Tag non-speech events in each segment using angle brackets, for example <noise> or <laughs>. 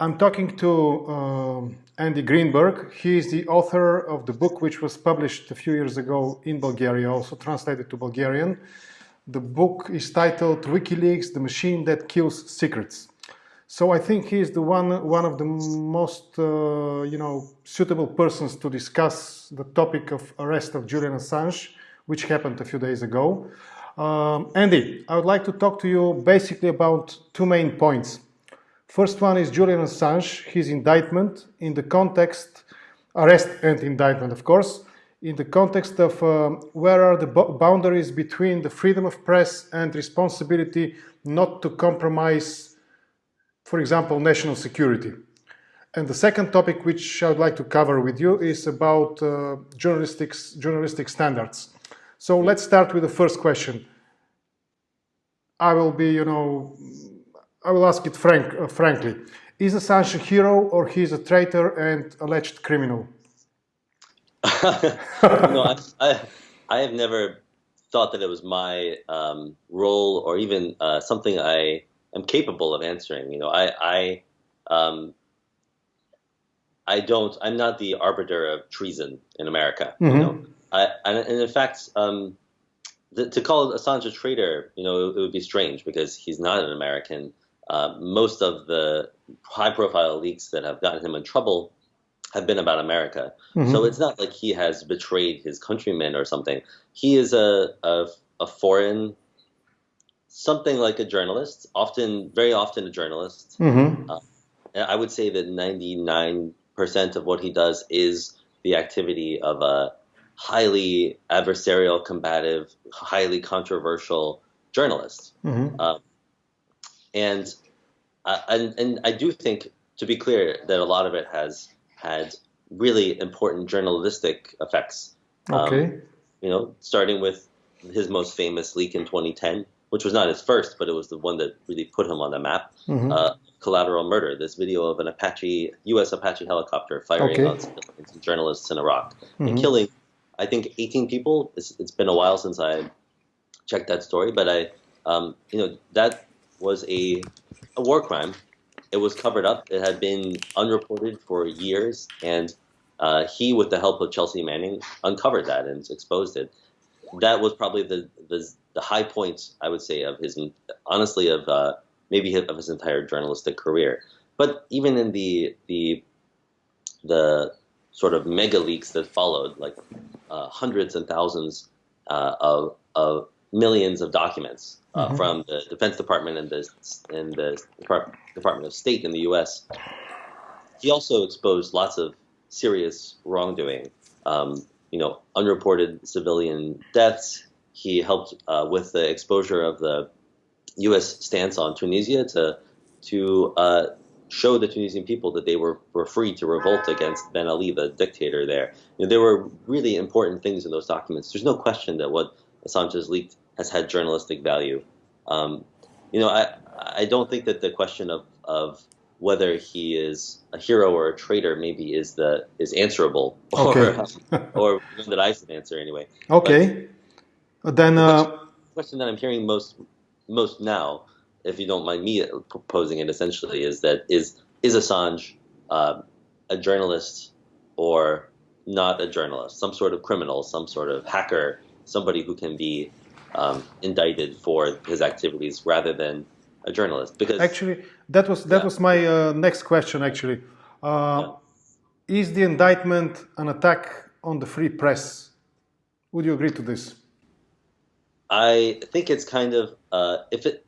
I'm talking to um, Andy Greenberg. He is the author of the book which was published a few years ago in Bulgaria, also translated to Bulgarian. The book is titled WikiLeaks, the machine that kills secrets. So I think he is the one, one of the most, uh, you know, suitable persons to discuss the topic of arrest of Julian Assange, which happened a few days ago. Um, Andy, I would like to talk to you basically about two main points. First one is Julian Assange, his indictment in the context, arrest and indictment of course, in the context of um, where are the boundaries between the freedom of press and responsibility not to compromise, for example, national security. And the second topic which I would like to cover with you is about uh, journalistic, journalistic standards. So let's start with the first question. I will be, you know, I will ask it frank, uh, frankly. Is Assange a hero or he is a traitor and alleged criminal? <laughs> no, I, I, I, have never thought that it was my um, role or even uh, something I am capable of answering. You know, I, I, um, I don't. I'm not the arbiter of treason in America. Mm -hmm. You mm-hmm. know, I, and, and in fact, um, the, to call Assange a traitor, you know, it, it would be strange because he's not an American. Uh, most of the high-profile leaks that have gotten him in trouble have been about America. Mm-hmm. So it's not like he has betrayed his countrymen or something. He is a, a, a foreign, something like a journalist, often, very often a journalist. Mm-hmm. Uh, I would say that 99% of what he does is the activity of a highly adversarial, combative, highly controversial journalist. Mm-hmm. Uh, and, uh, and and I do think, to be clear, that a lot of it has had really important journalistic effects. Um, okay. Um, you know, starting with his most famous leak in 2010, which was not his first, but it was the one that really put him on the map. Mm-hmm. Uh, collateral murder. This video of an Apache, U.S. Apache helicopter firing okay. on some journalists in Iraq mm-hmm. and killing I think 18 people. It's, it's been a while since I checked that story, but I, um, you know, that was a, a war crime. It was covered up. It had been unreported for years, and uh, he, with the help of Chelsea Manning, uncovered that and exposed it. That was probably the the, the high point, I would say, of his honestly of uh, maybe of his entire journalistic career. But even in the the the sort of mega leaks that followed, like uh, hundreds and thousands uh, of, of millions of documents uh, mm-hmm. from the Defense Department and the and the Department of State in the U.S. He also exposed lots of serious wrongdoing. Um, you know, unreported civilian deaths. He helped uh, with the exposure of the U.S. stance on Tunisia to to uh, show the Tunisian people that they were, were free to revolt against Ben Ali, the dictator there. You know, there were really important things in those documents. There's no question that what Assange has leaked has had journalistic value. Um, you know, I, I don't think that the question of, of whether he is a hero or a traitor maybe is the is answerable <laughs> okay. or, or that I should answer anyway. Okay. But then the uh, question, question that I'm hearing most most now if you don't mind me proposing it, essentially is that is is Assange uh, a journalist or not a journalist, some sort of criminal, some sort of hacker, somebody who can be um, indicted for his activities rather than a journalist. Because actually, that was that yeah. was my uh, next question. Actually, uh, yeah. is the indictment an attack on the free press? Would you agree to this? I think it's kind of uh, if it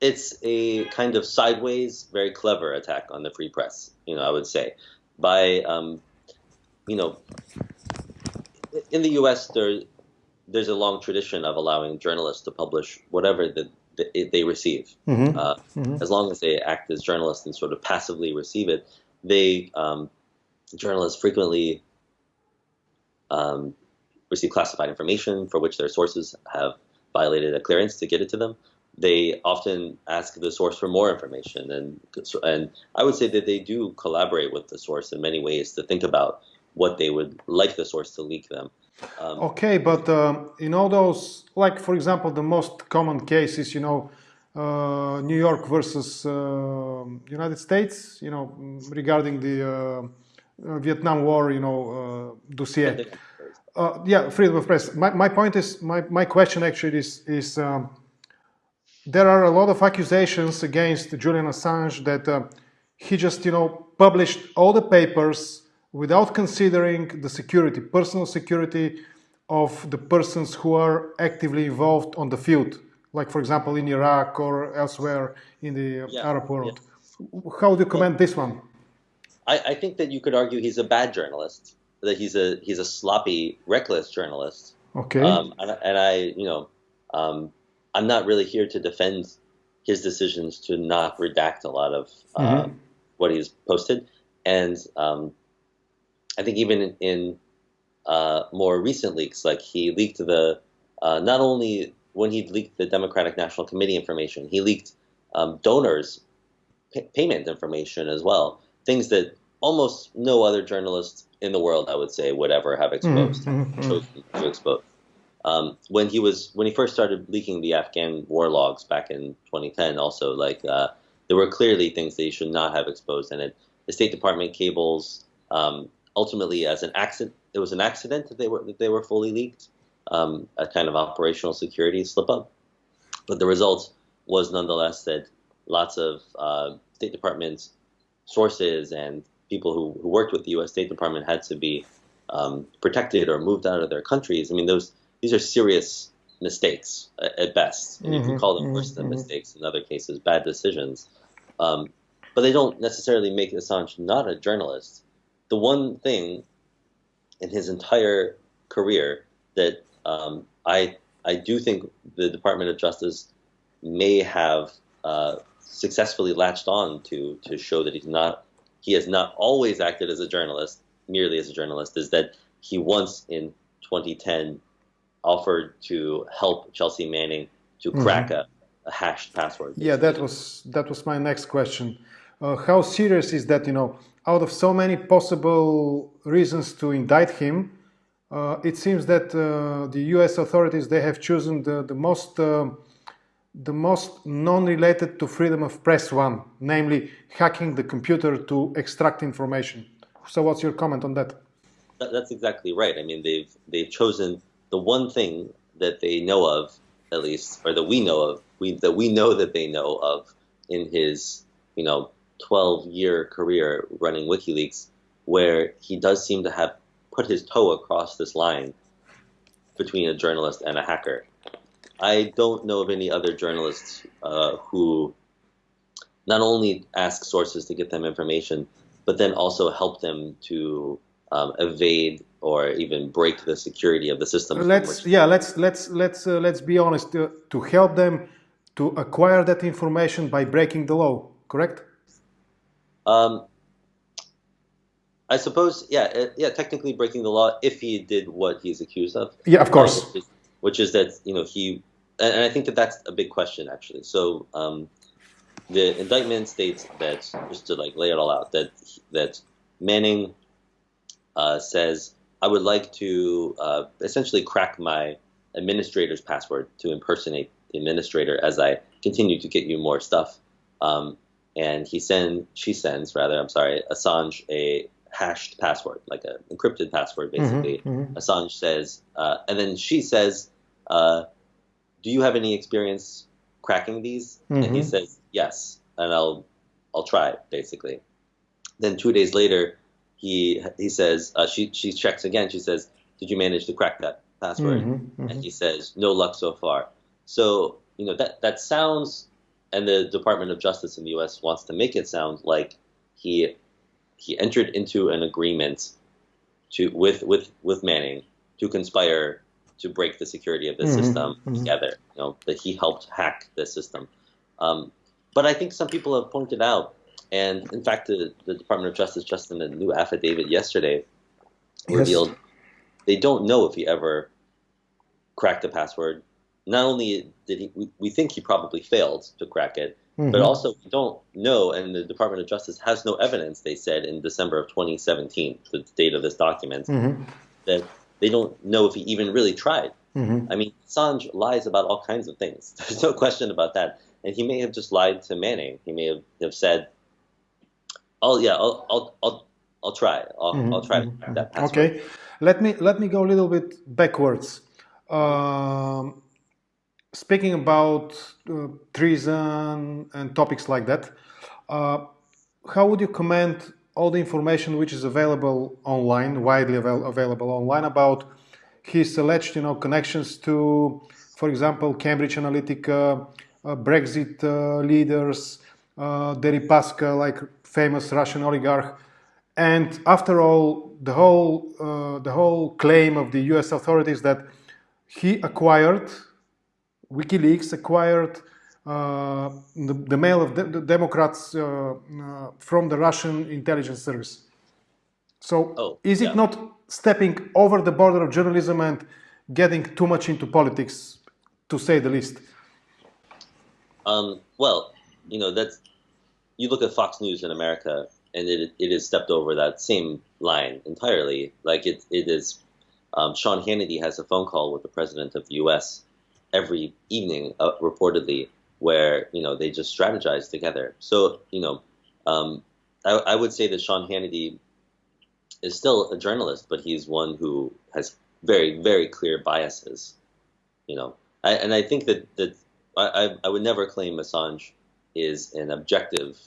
it's a kind of sideways, very clever attack on the free press. You know, I would say by um, you know, in the U.S. there there's a long tradition of allowing journalists to publish whatever the, the they receive, mm-hmm. Uh, mm-hmm. as long as they act as journalists and sort of passively receive it. They um, journalists frequently um, receive classified information for which their sources have violated a clearance to get it to them they often ask the source for more information, and and I would say that they do collaborate with the source in many ways to think about what they would like the source to leak them. Um, okay, but um, in all those, like for example, the most common cases, you know, uh, New York versus uh, United States, you know, regarding the uh, Vietnam War, you know, dossier. yeah, freedom of press. My, my point is, my, my question actually is, is um, there are a lot of accusations against Julian Assange that uh, he just, you know, published all the papers without considering the security, personal security of the persons who are actively involved on the field like for example in Iraq or elsewhere in the yeah, Arab world. Yeah. How do you comment well, this one? I, I, think that you could argue he's a bad journalist, that he's a he's a sloppy, reckless journalist. Okay. Um, and, and, I, you know, um, I'm not really here to defend his decisions to not redact a lot of uh, mm-hmm. what he's posted, and um, I think even in, in uh, more recent leaks, like he leaked the uh, not only when he leaked the Democratic National Committee information, he leaked um, donors' payment information as well. Things that almost no other journalist in the world, I would say, would ever have exposed, mm-hmm. chosen to expose. Um, when he was when he first started leaking the Afghan war logs back in 2010, also like uh, there were clearly things that he should not have exposed, and it, the State Department cables um, ultimately, as an accident, it was an accident that they were that they were fully leaked um, a kind of operational security slip up. But the result was nonetheless that lots of uh, State Department sources and people who, who, worked with the U.S. State Department had to be um, protected or moved out of their countries. I mean, those these are serious mistakes at, best, and mm-hmm, you can call them worse mm-hmm, than mistakes in other cases, bad decisions. Um, but they don't necessarily make Assange not a journalist. The one thing in his entire career that um, I I do think the Department of Justice may have uh, successfully latched on to to show that he's not he has not always acted as a journalist merely as a journalist is that he once in 2010 offered to help Chelsea Manning to mm-hmm. crack mm-hmm. a, a, hashed password. Yeah, that was that was my next question. Uh, how serious is that? You know, out of so many possible reasons to indict him, uh, it seems that uh, the U.S. authorities they have chosen the, the most uh, the most non-related to freedom of press one, namely hacking the computer to extract information. So, what's your comment on that? That's exactly right. I mean, they've they've chosen the one thing that they know of, at least, or that we know of, we, that we know that they know of in his, you know, 12-year career running WikiLeaks, where he does seem to have put his toe across this line between a journalist and a hacker. I don't know of any other journalists uh, who not only ask sources to get them information, but then also help them to um, evade or even break the security of the system. Let's yeah, let's let's let's uh, let's be honest. To, to help them to acquire that information by breaking the law, correct? Um, I suppose, yeah, uh, yeah, technically breaking the law if he did what he's accused of. Yeah, of course. which, is, which, is, that you know he, and I think that that's a big question actually. So um, the indictment states that just to like lay it all out that that Manning uh, says I would like to uh, essentially crack my administrator's password to impersonate the administrator as I continue to get you more stuff. Um, and he send she sends rather I'm sorry Assange a hashed password, like an encrypted password, mm-hmm, basically. Mm-hmm, mm-hmm. Assange says, uh, and then she says, uh, "Do you have any experience cracking these?" Mm-hmm. And he mm-hmm. says, "Yes," and I'll I'll try basically. Then two days later, he he says uh, she she checks again. She says, "Did you manage to crack that password?" Mm-hmm, and he says, "No luck so far." So you know that that sounds, and the Department of Justice in the U.S. wants to make it sound like he he entered into an agreement to with with with Manning to conspire to break the security of the mm-hmm, system mm-hmm. together. You know that he helped hack the system. Um, but I think some people have pointed out, and in fact, the, the Department of Justice just in a new affidavit yesterday yes. revealed they don't know if he ever cracked the password. Not only did he, we, we think he probably failed to crack it, Mm-hmm. But also, we don't know, and the Department of Justice has no evidence, they said in December of 2017, the date of this document, mm-hmm. that they don't know if he even really tried. Mm-hmm. I mean, Assange lies about all kinds of things. <laughs> There's no question about that. and he may have just lied to Manning. He may have, have said, "Oh yeah, I'll I'll I'll, I'll try. I'll, mm-hmm. I'll try mm-hmm. that password." Okay, let me let me go a little bit backwards. Um, speaking about uh, treason and topics like that, uh, how would you comment all the information which is available online, widely avail- available online about his alleged, you know, connections to, for example, Cambridge Analytica, uh, Brexit uh, leaders, uh, Deripaska, like famous Russian oligarch, and after all, the whole uh, the whole claim of the U.S. authorities that he acquired WikiLeaks acquired uh, the, the, mail of the, the Democrats uh, uh, from the Russian intelligence service. So, oh, is it yeah. not stepping over the border of journalism and getting too much into politics, to say the least? Um, well, you know that's you look at Fox News in America, and it it has stepped over that same line entirely. Like it it is. Um, Sean Hannity has a phone call with the president of the U.S. every evening, uh, reportedly, where you know they just strategize together. So you know, um, I, I, would say that Sean Hannity is still a journalist, but he's one who has very very clear biases. You know, I, and I think that that I, I would never claim Assange is an objective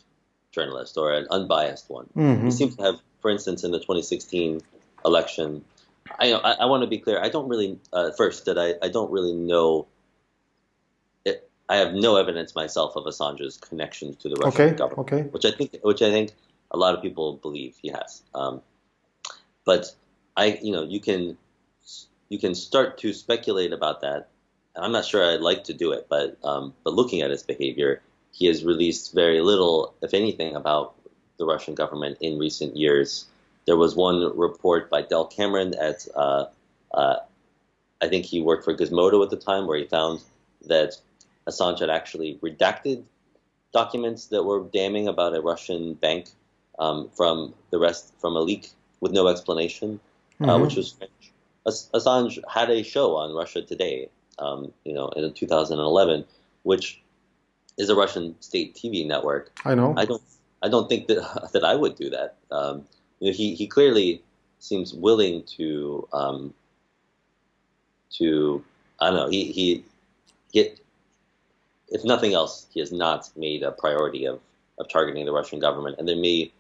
journalist or an unbiased one. Mm-hmm. He seems to have, for instance, in the 2016 election. I, I, I want to be clear. I don't really uh, first that I, I don't really know I have no evidence myself of Assange's connections to the Russian okay, government, okay. which I think, which I think a lot of people believe he has. Um, but I, you know, you can you can start to speculate about that. I'm not sure I'd like to do it, but um, but looking at his behavior, he has released very little, if anything, about the Russian government in recent years. There was one report by Dell Cameron at, uh, uh, I think he worked for Gizmodo at the time, where he found that Assange had actually redacted documents that were damning about a Russian bank um, from the rest from a leak with no explanation, uh, mm-hmm. uh, which was strange. As- Assange had a show on Russia Today, um, you know, in 2011, which is a Russian state TV network. I know. I don't. I don't think that <laughs> that I would do that. Um, you know, he he clearly seems willing to um, to I don't know. He he get if nothing else, he has not made a priority of, of targeting the Russian government, and there may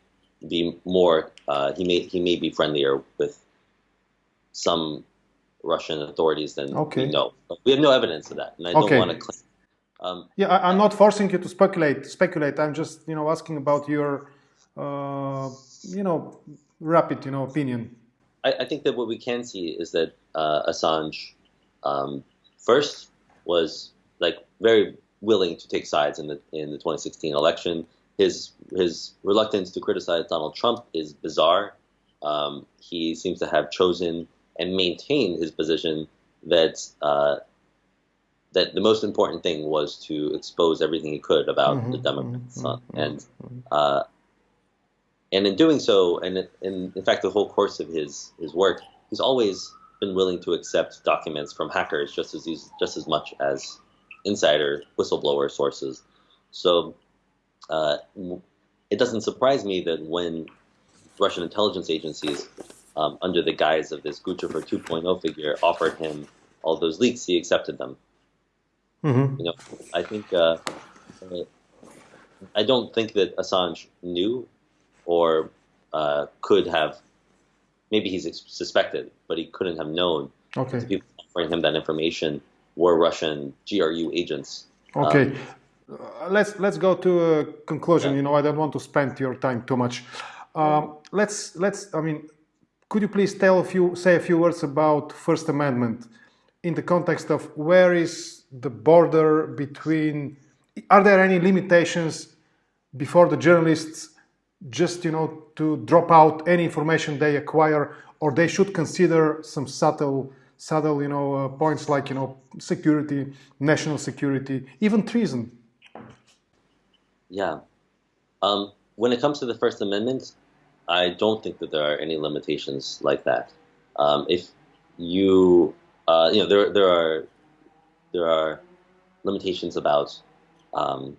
be more. Uh, he may he may be friendlier with some Russian authorities than okay. we know. But we have no evidence of that, and I okay. don't want to claim. Um, yeah, I, am not forcing you to speculate. Speculate. I'm just you know asking about your uh, you know rapid you know opinion. I, I, think that what we can see is that uh, Assange um, first was like very willing to take sides in the in the 2016 election. His his reluctance to criticize Donald Trump is bizarre. Um, he seems to have chosen and maintained his position that uh, that the most important thing was to expose everything he could about mm-hmm, the Democrats, mm-hmm, and mm-hmm. uh, and in doing so, and in, in fact, the whole course of his his work, he's always been willing to accept documents from hackers just as he's, just as much as insider whistleblower sources. So uh, it doesn't surprise me that when Russian intelligence agencies, um, under the guise of this Guccifer 2.0 figure, offered him all those leaks, he accepted them. Mm-hmm. You know, I think uh, I don't think that Assange knew or uh, could have. Maybe he's suspected, but he couldn't have known. Okay. People offering him that information were Russian GRU agents. Okay. Um, uh, let's let's go to a conclusion. Yeah. You know, I don't want to spend your time too much. Um, let's let's. I mean, could you please tell a few say a few words about First Amendment in the context of where is the border between? Are there any limitations before the journalists just you know to drop out any information they acquire, or they should consider some subtle subtle, you know, uh, points like, you know, security, national security, even treason. Yeah. Um, when it comes to the First Amendment, I don't think that there are any limitations like that. Um, if you, uh, you know, there there are there are limitations about um,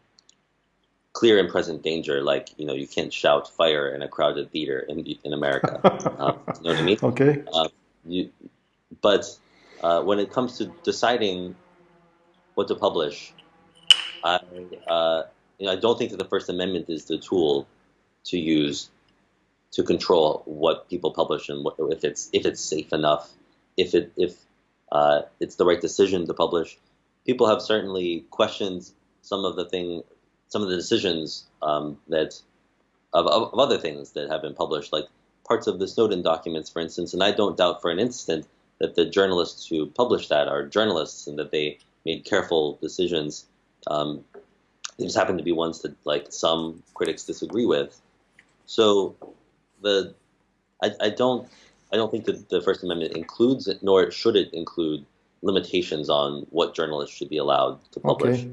clear and present danger, like you know you can't shout fire in a crowded theater in in America. uh, <laughs> you know what I mean? Okay. Uh, you, but uh, when it comes to deciding what to publish, I uh, you know I don't think that the First Amendment is the tool to use to control what people publish and what, if it's if it's safe enough, if it if uh, it's the right decision to publish. People have certainly questioned some of the thing, some of the decisions um, that of, of, of other things that have been published, like parts of the Snowden documents, for instance. And I don't doubt for an instant that the journalists who publish that are journalists and that they made careful decisions. Um, they just happen to be ones that like some critics disagree with. So the I, I don't I don't think that the First Amendment includes, nor should it include, limitations on what journalists should be allowed to publish. Okay.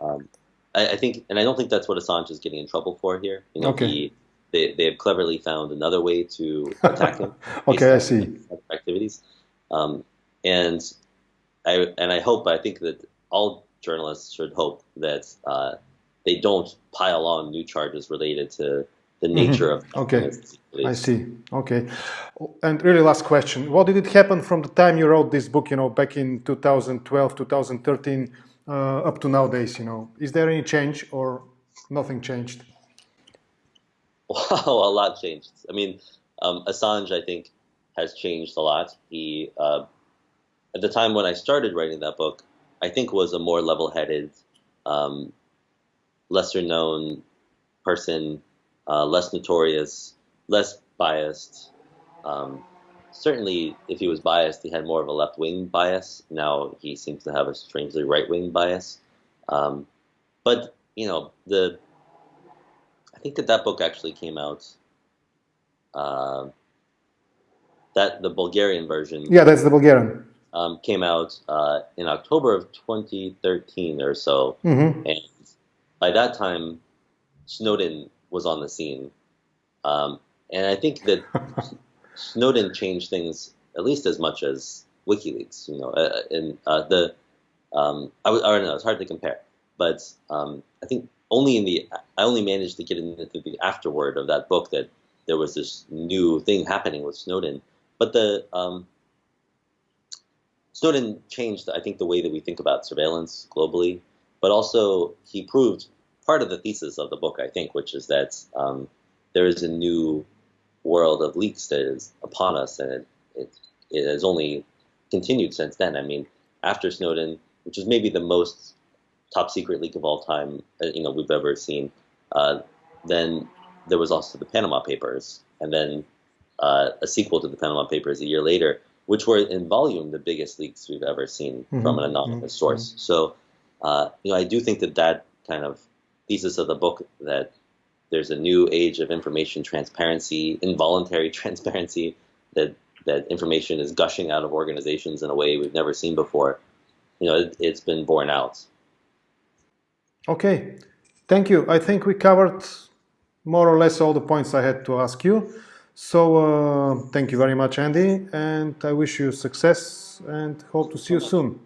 Um, I, I, think, and I don't think that's what Assange is getting in trouble for here. You know, okay. he, they, they have cleverly found another way to <laughs> attack him. okay, I see. Activities, um, and I and I hope, I think that all journalists should hope that uh, they don't pile on new charges related to the nature mm-hmm. of okay. i see. Okay. And really last question. What did it happen from the time you wrote this book you know back in 2012 2013 uh, up to nowadays you know? Is there any change or nothing changed? <laughs> Wow a lot changed. I mean um, assange i think has changed a lot he uh, at the time when i started writing that book i think was a more level-headed um, lesser known person uh, less notorious, less biased. Um, certainly, if he was biased, he had more of a left wing bias. Now he seems to have a strangely right wing bias. Um, but you know, the I think that that book actually came out. Uh, that the Bulgarian version. Yeah, that's the Bulgarian. Um, came out uh, in October of 2013 or so, mm-hmm. and by that time, Snowden was on the scene. Um, and I think that <laughs> Snowden changed things at least as much as WikiLeaks. You know, uh, and uh, the um, I, I don't know. It's hard to compare, but um, I think only in the I only managed to get into the afterword of that book that there was this new thing happening with Snowden. But the um, Snowden changed, I think, the way that we think about surveillance globally. But also, he proved part of the thesis of the book, I think, which is that um, there is a new world of leaks that is upon us, and it, it, it has only continued since then. I mean, after Snowden, which is maybe the most top secret leak of all time, uh, you know, we've ever seen. Uh, then there was also the Panama Papers, and then uh, a sequel to the Panama Papers a year later, which were in volume the biggest leaks we've ever seen mm-hmm. from an anonymous mm-hmm. source. So, uh, you know, I do think that that kind of thesis of the book that there's a new age of information transparency, involuntary <laughs> transparency, that that information is gushing out of organizations in a way we've never seen before. You know, it, it's been borne out. Okay, thank you. I think we covered more or less all the points I had to ask you. So uh, thank you very much, Andy, and I wish you success and hope to see you soon.